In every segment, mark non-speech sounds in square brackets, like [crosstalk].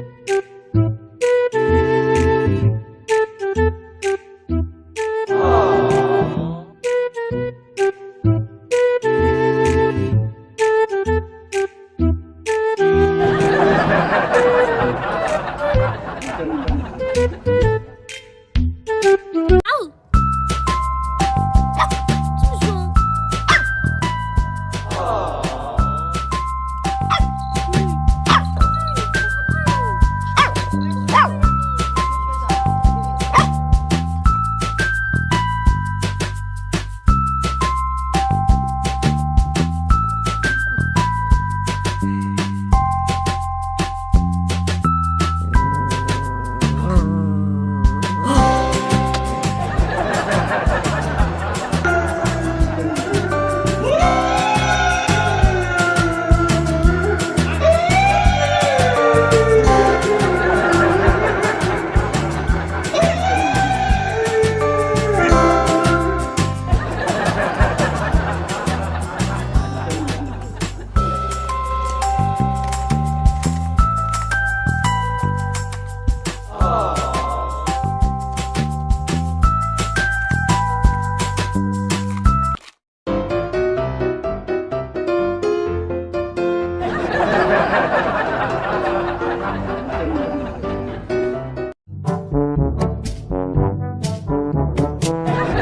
啊！[laughs]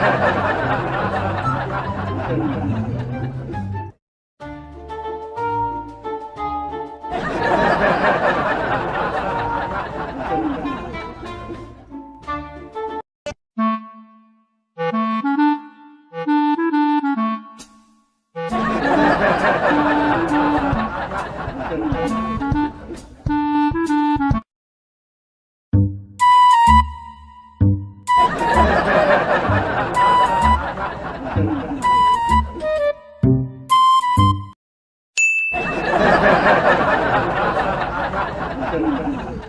Bruh. Eh? Hả? [laughs] Thank [laughs] [laughs] you.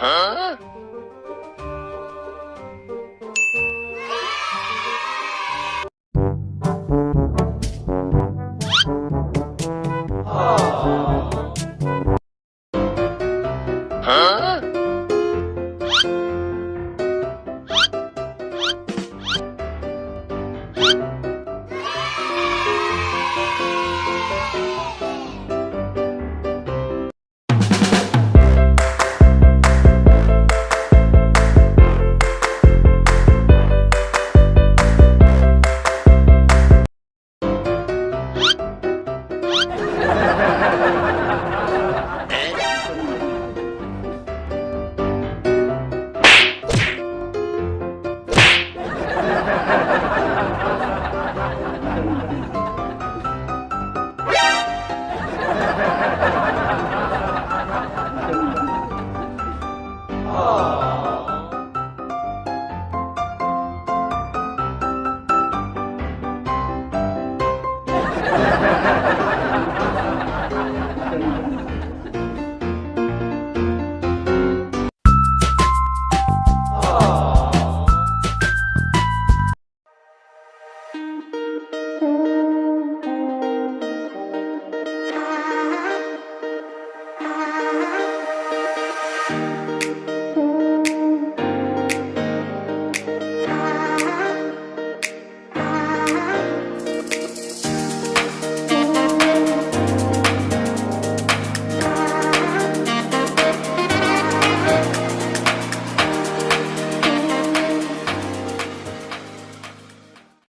嗯